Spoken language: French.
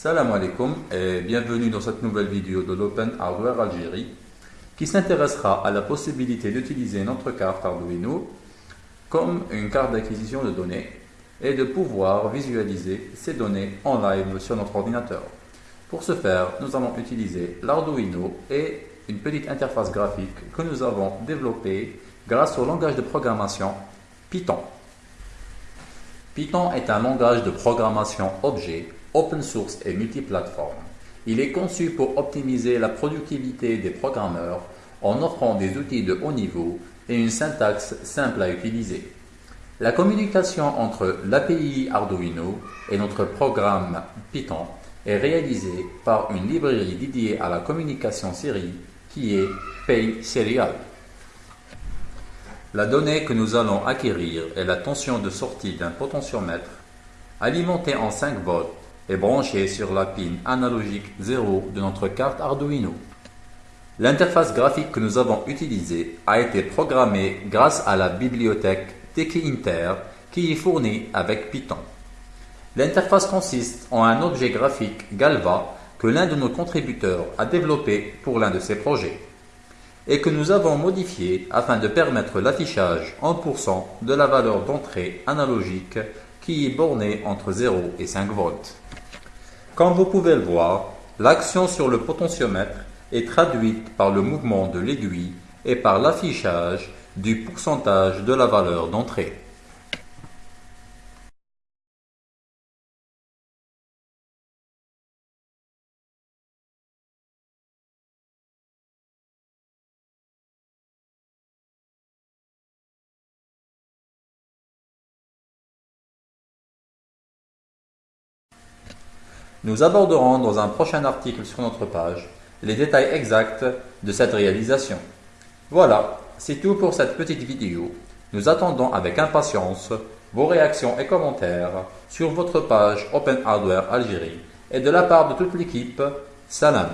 Salam alaikum et bienvenue dans cette nouvelle vidéo de l'Open Hardware Algérie qui s'intéressera à la possibilité d'utiliser notre carte Arduino comme une carte d'acquisition de données et de pouvoir visualiser ces données en live sur notre ordinateur. Pour ce faire, nous allons utiliser l'Arduino et une petite interface graphique que nous avons développée grâce au langage de programmation Python. Python est un langage de programmation objet open source et multiplateforme. Il est conçu pour optimiser la productivité des programmeurs en offrant des outils de haut niveau et une syntaxe simple à utiliser. La communication entre l'API Arduino et notre programme Python est réalisée par une librairie dédiée à la communication série qui est PaySerial. La donnée que nous allons acquérir est la tension de sortie d'un potentiomètre alimenté en 5 volts est branché sur la pin analogique 0 de notre carte Arduino. L'interface graphique que nous avons utilisée a été programmée grâce à la bibliothèque Inter qui est fournie avec Python. L'interface consiste en un objet graphique Galva que l'un de nos contributeurs a développé pour l'un de ses projets et que nous avons modifié afin de permettre l'affichage en pourcent de la valeur d'entrée analogique qui est bornée entre 0 et 5 volts. Comme vous pouvez le voir, l'action sur le potentiomètre est traduite par le mouvement de l'aiguille et par l'affichage du pourcentage de la valeur d'entrée. Nous aborderons dans un prochain article sur notre page les détails exacts de cette réalisation. Voilà, c'est tout pour cette petite vidéo. Nous attendons avec impatience vos réactions et commentaires sur votre page Open Hardware Algérie et de la part de toute l'équipe, salam.